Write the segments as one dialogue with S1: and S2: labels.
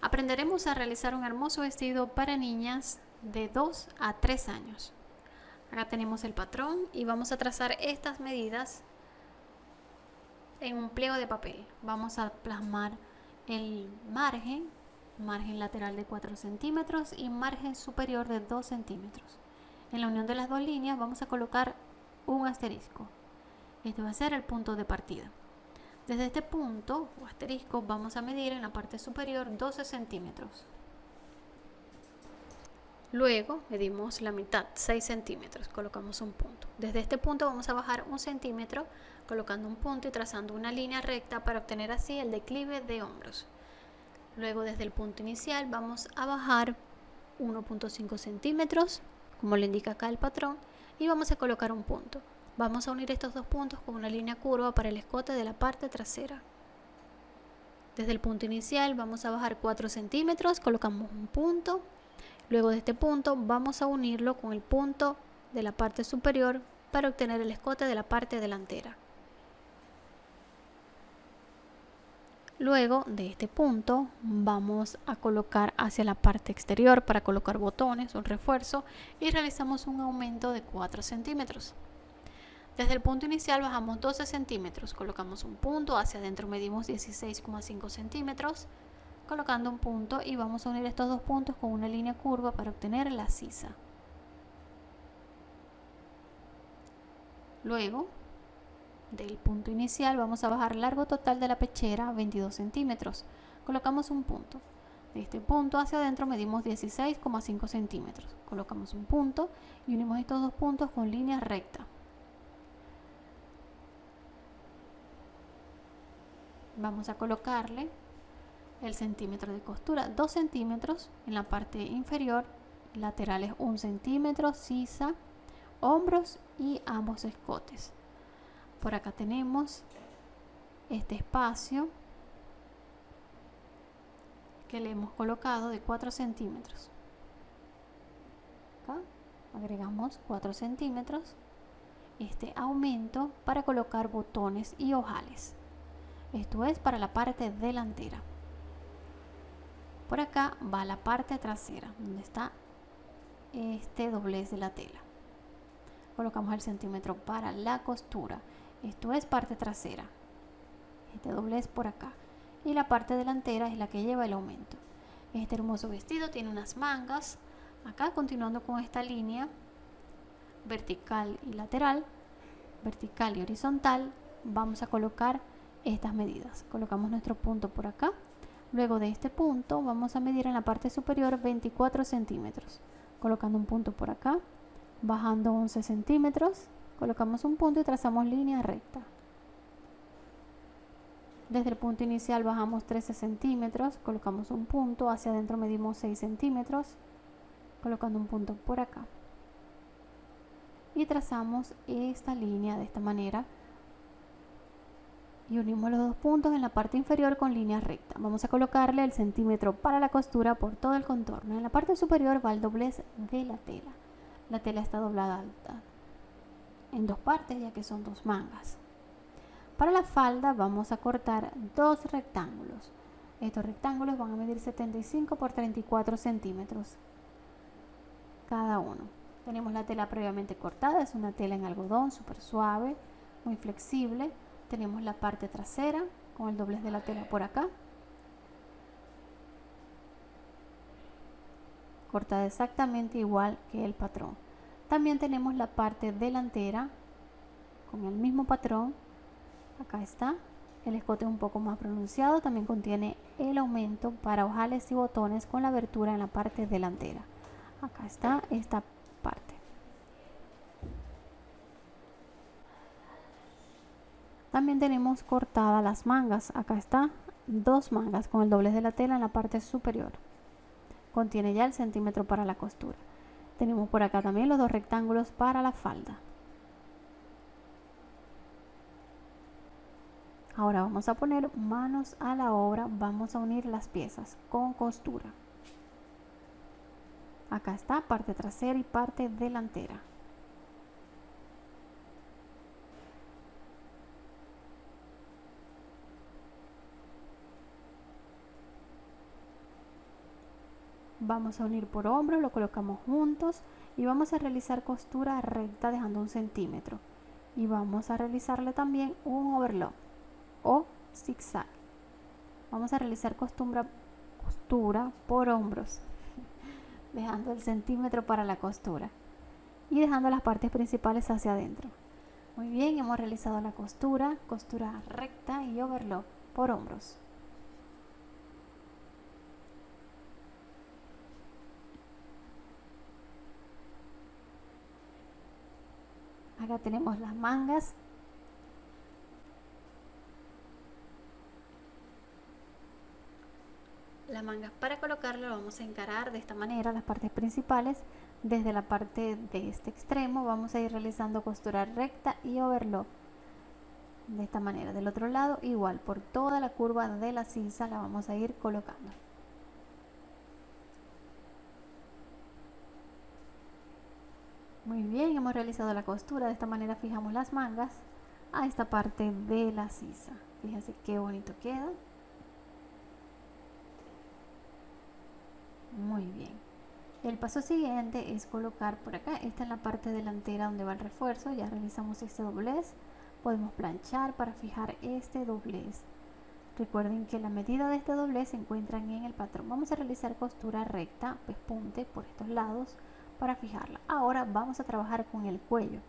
S1: Aprenderemos a realizar un hermoso vestido para niñas de 2 a 3 años. Acá tenemos el patrón y vamos a trazar estas medidas en un pliego de papel. Vamos a plasmar el margen, margen lateral de 4 centímetros y margen superior de 2 centímetros. En la unión de las dos líneas vamos a colocar un asterisco. Este va a ser el punto de partida. Desde este punto o asterisco vamos a medir en la parte superior 12 centímetros. Luego medimos la mitad, 6 centímetros, colocamos un punto. Desde este punto vamos a bajar un centímetro colocando un punto y trazando una línea recta para obtener así el declive de hombros. Luego desde el punto inicial vamos a bajar 1.5 centímetros, como le indica acá el patrón, y vamos a colocar un punto. Vamos a unir estos dos puntos con una línea curva para el escote de la parte trasera. Desde el punto inicial vamos a bajar 4 centímetros, colocamos un punto Luego de este punto vamos a unirlo con el punto de la parte superior para obtener el escote de la parte delantera. Luego de este punto vamos a colocar hacia la parte exterior para colocar botones, un refuerzo y realizamos un aumento de 4 centímetros. Desde el punto inicial bajamos 12 centímetros, colocamos un punto, hacia adentro medimos 16,5 centímetros, colocando un punto y vamos a unir estos dos puntos con una línea curva para obtener la sisa. Luego, del punto inicial vamos a bajar largo total de la pechera 22 centímetros. Colocamos un punto. De este punto hacia adentro medimos 16,5 centímetros. Colocamos un punto y unimos estos dos puntos con línea recta. Vamos a colocarle el centímetro de costura. 2 centímetros en la parte inferior laterales 1 centímetro sisa hombros y ambos escotes. Por acá tenemos este espacio que le hemos colocado de 4 centímetros. Agregamos 4 centímetros. Este aumento para colocar botones y ojales esto es para la parte delantera por acá va la parte trasera, donde está este doblez de la tela. Colocamos el centímetro para la costura. Esto es parte trasera. Este doblez por acá. Y la parte delantera es la que lleva el aumento. Este hermoso vestido tiene unas mangas. Acá continuando con esta línea vertical y lateral, vertical y horizontal, vamos a colocar estas medidas. Colocamos nuestro punto por acá Luego de este punto vamos a medir en la parte superior 24 centímetros, colocando un punto por acá, bajando 11 centímetros, colocamos un punto y trazamos línea recta. Desde el punto inicial bajamos 13 centímetros, colocamos un punto, hacia adentro medimos 6 centímetros, colocando un punto por acá. Y trazamos esta línea de esta manera y unimos los dos puntos en la parte inferior con línea recta. Vamos a colocarle el centímetro para la costura por todo el contorno. En la parte superior va el doblez de la tela. La tela está doblada en dos partes ya que son dos mangas. Para la falda vamos a cortar dos rectángulos. Estos rectángulos van a medir 75 por 34 centímetros cada uno. Tenemos la tela previamente cortada, es una tela en algodón súper suave, muy flexible tenemos la parte trasera con el doblez de la tela por acá. Cortada exactamente igual que el patrón. También tenemos la parte delantera con el mismo patrón. Acá está. El escote un poco más pronunciado también contiene el aumento para ojales y botones con la abertura en la parte delantera. Acá está esta parte También tenemos cortadas las mangas. Acá está dos mangas con el doblez de la tela en la parte superior. Contiene ya el centímetro para la costura. Tenemos por acá también los dos rectángulos para la falda. Ahora vamos a poner manos a la obra. Vamos a unir las piezas con costura. Acá está parte trasera y parte delantera. Vamos a unir por hombros lo colocamos juntos y vamos a realizar costura recta dejando un centímetro. Y vamos a realizarle también un overlock o zigzag. Vamos a realizar costura, costura por hombros dejando el centímetro para la costura y dejando las partes principales hacia adentro. Muy bien hemos realizado la costura costura recta y overlock por hombros acá tenemos las mangas. La manga para colocarlo vamos a encarar de esta manera las partes principales. Desde la parte de este extremo vamos a ir realizando costura recta y overlock. De esta manera del otro lado igual por toda la curva de la cinza la vamos a ir colocando Muy bien, hemos realizado la costura. De esta manera fijamos las mangas a esta parte de la sisa. Fíjense qué bonito queda. Muy bien. El paso siguiente es colocar por acá. Esta es la parte delantera donde va el refuerzo. Ya realizamos este doblez. Podemos planchar para fijar este doblez. Recuerden que la medida de este doblez se encuentran en el patrón. Vamos a realizar costura recta, pespunte por estos lados para fijarla. Ahora vamos a trabajar con el cuello.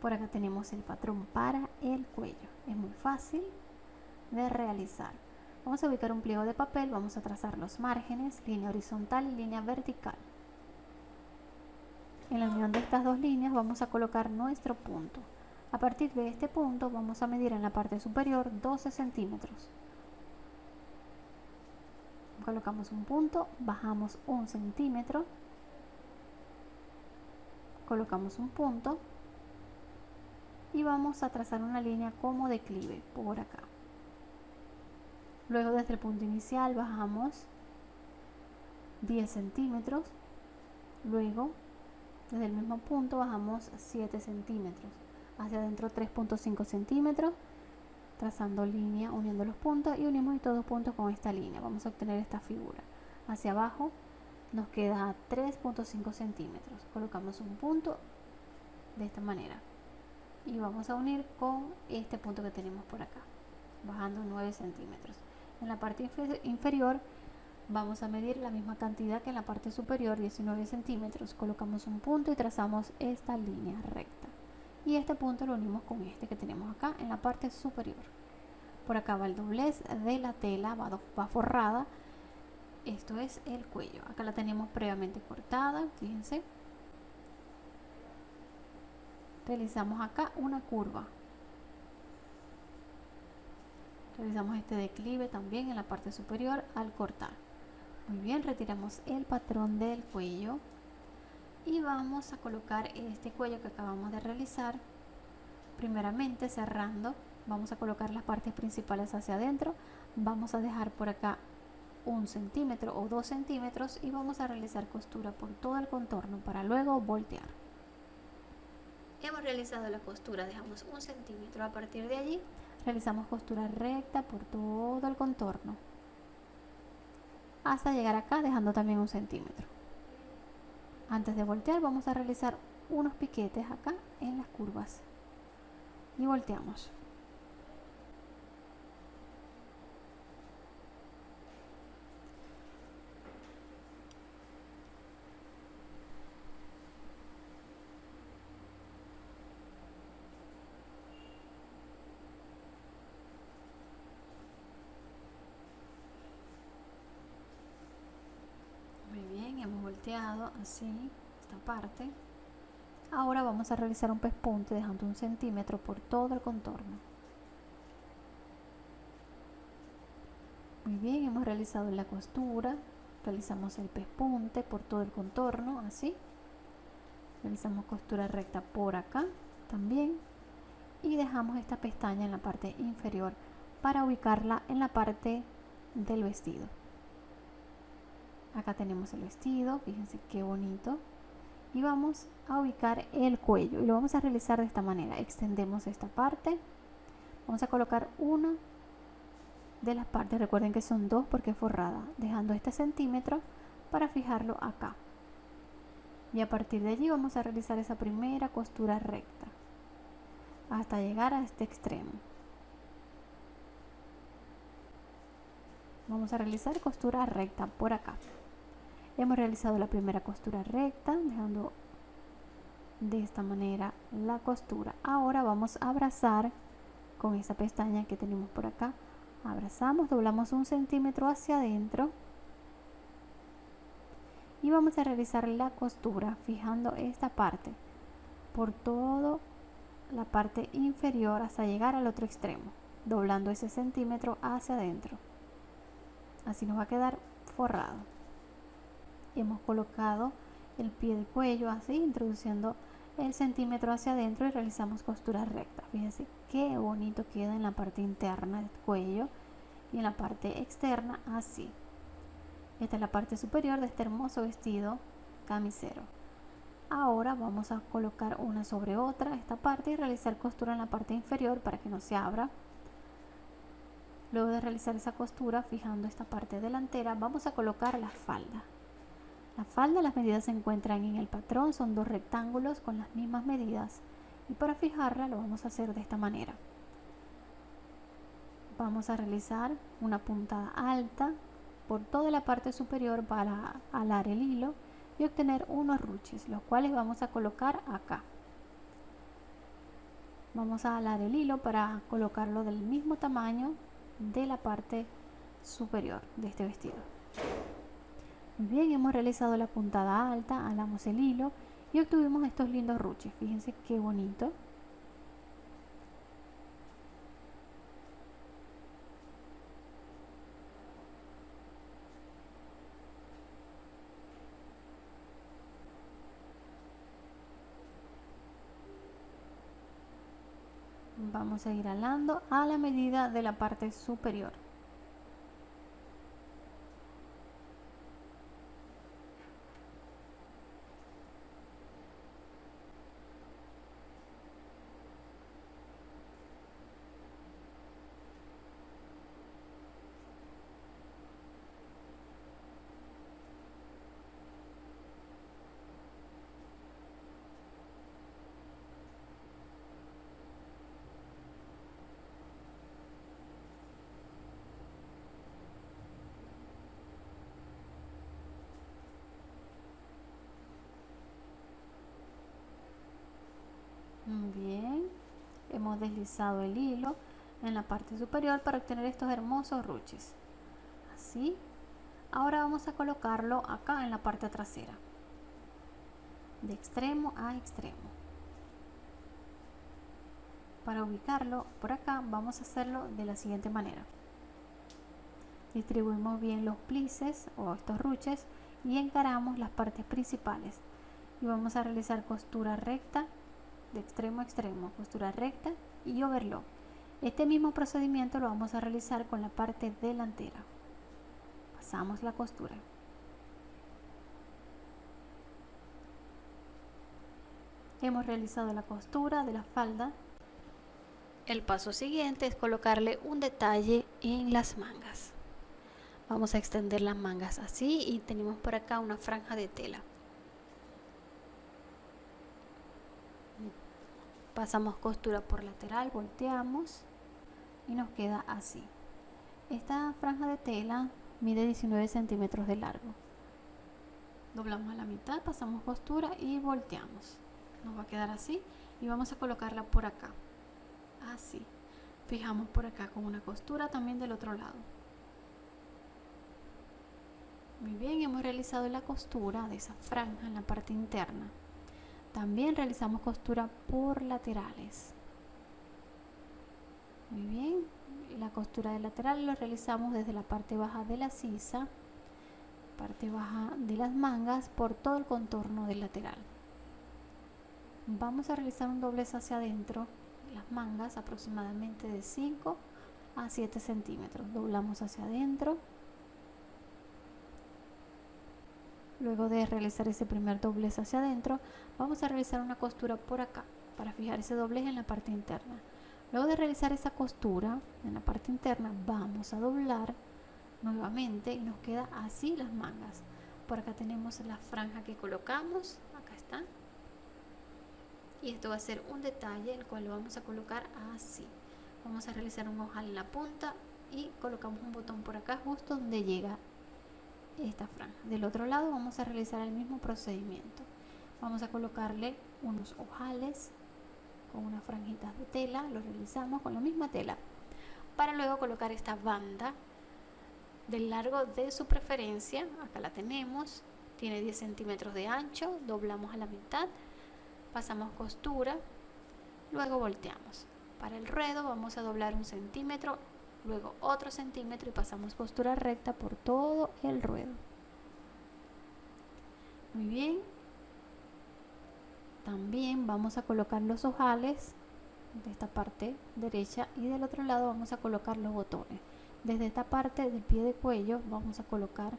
S1: Por acá tenemos el patrón para el cuello. Es muy fácil de realizar. Vamos a ubicar un pliego de papel, vamos a trazar los márgenes, línea horizontal y línea vertical. En la unión de estas dos líneas vamos a colocar nuestro punto. A partir de este punto vamos a medir en la parte superior 12 centímetros. Colocamos un punto, bajamos un centímetro colocamos un punto y vamos a trazar una línea como declive por acá. Luego desde el punto inicial bajamos 10 centímetros. Luego desde el mismo punto bajamos 7 centímetros. Hacia adentro 3.5 centímetros trazando línea uniendo los puntos y unimos estos dos puntos con esta línea. Vamos a obtener esta figura. Hacia abajo nos queda 3.5 centímetros. Colocamos un punto de esta manera. Y vamos a unir con este punto que tenemos por acá bajando 9 centímetros. En la parte inferior vamos a medir la misma cantidad que en la parte superior 19 centímetros. Colocamos un punto y trazamos esta línea recta. Y este punto lo unimos con este que tenemos acá en la parte superior. Por acá va el doblez de la tela va, forrada esto es el cuello. Acá la tenemos previamente cortada fíjense. Realizamos acá una curva. Realizamos este declive también en la parte superior al cortar. Muy bien retiramos el patrón del cuello y vamos a colocar este cuello que acabamos de realizar. Primeramente cerrando vamos a colocar las partes principales hacia adentro. Vamos a dejar por acá un centímetro o dos centímetros y vamos a realizar costura por todo el contorno para luego voltear. Hemos realizado la costura dejamos un centímetro. A partir de allí realizamos costura recta por todo el contorno hasta llegar acá dejando también un centímetro. Antes de voltear vamos a realizar unos piquetes acá en las curvas y volteamos así esta parte. Ahora vamos a realizar un pespunte dejando un centímetro por todo el contorno. Muy bien hemos realizado la costura. Realizamos el pespunte por todo el contorno así. Realizamos costura recta por acá también. Y dejamos esta pestaña en la parte inferior para ubicarla en la parte del vestido acá tenemos el vestido fíjense qué bonito. Y vamos a ubicar el cuello y lo vamos a realizar de esta manera. Extendemos esta parte. Vamos a colocar una de las partes. Recuerden que son dos porque es forrada dejando este centímetro para fijarlo acá. Y a partir de allí vamos a realizar esa primera costura recta hasta llegar a este extremo. Vamos a realizar costura recta por acá hemos realizado la primera costura recta dejando de esta manera la costura. Ahora vamos a abrazar con esa pestaña que tenemos por acá. Abrazamos doblamos un centímetro hacia adentro y vamos a realizar la costura fijando esta parte por todo la parte inferior hasta llegar al otro extremo doblando ese centímetro hacia adentro. Así nos va a quedar forrado hemos colocado el pie de cuello así introduciendo el centímetro hacia adentro y realizamos costura recta fíjense qué bonito queda en la parte interna del cuello y en la parte externa así esta es la parte superior de este hermoso vestido camisero. Ahora vamos a colocar una sobre otra esta parte y realizar costura en la parte inferior para que no se abra. Luego de realizar esa costura, fijando esta parte delantera, vamos a colocar la falda. La falda, las medidas se encuentran en el patrón, son dos rectángulos con las mismas medidas. Y para fijarla lo vamos a hacer de esta manera. Vamos a realizar una puntada alta por toda la parte superior para alar el hilo y obtener unos ruches, los cuales vamos a colocar acá. Vamos a alar el hilo para colocarlo del mismo tamaño de la parte superior de este vestido. Bien, hemos realizado la puntada alta, alamos el hilo y obtuvimos estos lindos ruches. Fíjense qué bonito. vamos a ir alando a la medida de la parte superior Bien, deslizado el hilo en la parte superior para obtener estos hermosos ruches. Así. Ahora vamos a colocarlo acá en la parte trasera. De extremo a extremo. Para ubicarlo por acá vamos a hacerlo de la siguiente manera. Distribuimos bien los plices o estos ruches y encaramos las partes principales. Y vamos a realizar costura recta de extremo a extremo, costura recta y overlock. Este mismo procedimiento lo vamos a realizar con la parte delantera. Pasamos la costura. Hemos realizado la costura de la falda. El paso siguiente es colocarle un detalle en las mangas. Vamos a extender las mangas así y tenemos por acá una franja de tela. Pasamos costura por lateral volteamos y nos queda así. Esta franja de tela mide 19 centímetros de largo. Doblamos a la mitad pasamos costura y volteamos. Nos va a quedar así y vamos a colocarla por acá. Así. Fijamos por acá con una costura también del otro lado. Muy bien hemos realizado la costura de esa franja en la parte interna también realizamos costura por laterales. Muy bien, la costura de lateral lo realizamos desde la parte baja de la sisa, parte baja de las mangas por todo el contorno del lateral. Vamos a realizar un doblez hacia adentro de las mangas aproximadamente de 5 a 7 centímetros. Doblamos hacia adentro Luego de realizar ese primer doblez hacia adentro, vamos a realizar una costura por acá para fijar ese doblez en la parte interna. Luego de realizar esa costura en la parte interna vamos a doblar nuevamente y nos queda así las mangas. Por acá tenemos la franja que colocamos, acá está. Y esto va a ser un detalle el cual lo vamos a colocar así. Vamos a realizar un ojal en la punta y colocamos un botón por acá justo donde llega esta franja. Del otro lado vamos a realizar el mismo procedimiento. Vamos a colocarle unos ojales con unas franjitas de tela, lo realizamos con la misma tela para luego colocar esta banda del largo de su preferencia, acá la tenemos, tiene 10 centímetros de ancho, doblamos a la mitad, pasamos costura, luego volteamos. Para el ruedo vamos a doblar un centímetro, luego otro centímetro y pasamos costura recta por todo el ruedo. Muy bien. También vamos a colocar los ojales de esta parte derecha y del otro lado vamos a colocar los botones. Desde esta parte del pie de cuello vamos a colocar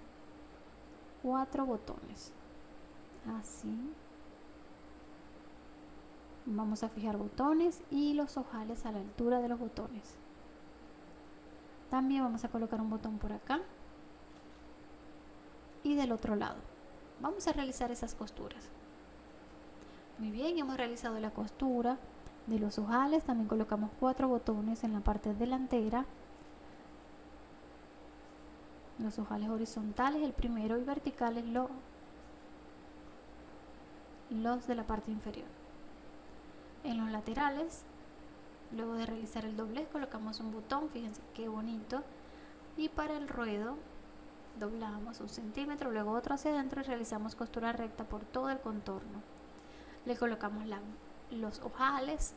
S1: cuatro botones. Así. Vamos a fijar botones y los ojales a la altura de los botones. También vamos a colocar un botón por acá y del otro lado. Vamos a realizar esas costuras. Muy bien, hemos realizado la costura de los ojales. También colocamos cuatro botones en la parte delantera los ojales horizontales el primero y verticales lo, los de la parte inferior en los laterales luego de realizar el doblez colocamos un botón fíjense qué bonito y para el ruedo doblamos un centímetro luego otro hacia adentro y realizamos costura recta por todo el contorno le colocamos los ojales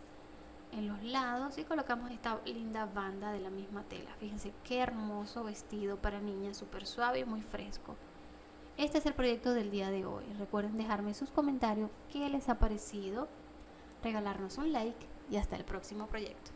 S1: en los lados y colocamos esta linda banda de la misma tela. Fíjense qué hermoso vestido para niñas, súper suave y muy fresco. Este es el proyecto del día de hoy. Recuerden dejarme sus comentarios qué les ha parecido, regalarnos un like y hasta el próximo proyecto.